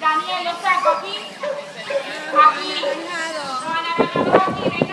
Daniel, lo saco aquí. Aquí. Lo van a dos aquí.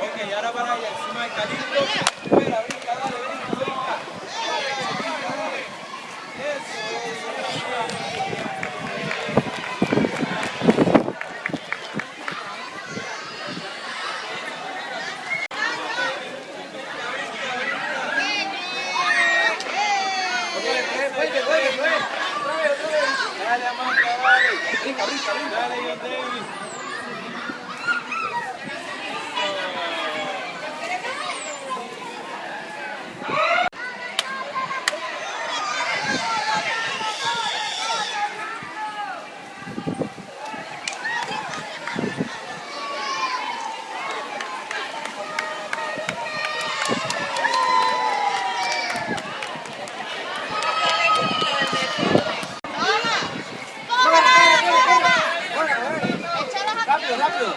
Ok, ahora para allá, encima del calito. Fuera, brinca, dale, brinca, brinca. Brinca, dale. Eso, eso. Vez. Dale, Amanda, dale. Brinca, brinca. Dale. Rápido.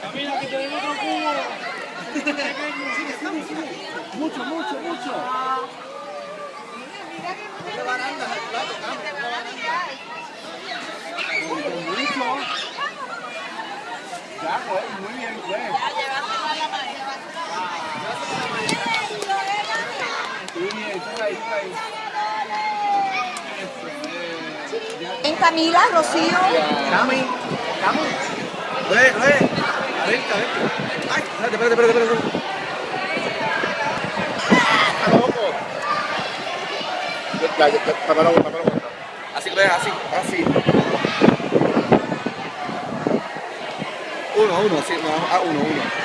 Camila, que te den otro cubo. Mucho, mucho, mucho. Al plato, Ya, güey, muy bien, sube ahí, sube ahí. Eso, eh. En Camila, Rocío. Cami, Cami. Ve, ve. Vente, vente. Ay, espérate, espérate, espérate, espérate. Está loco. Ya, ya, ya, la la. Así, así, Uno, uno, sí, no, uno, uno.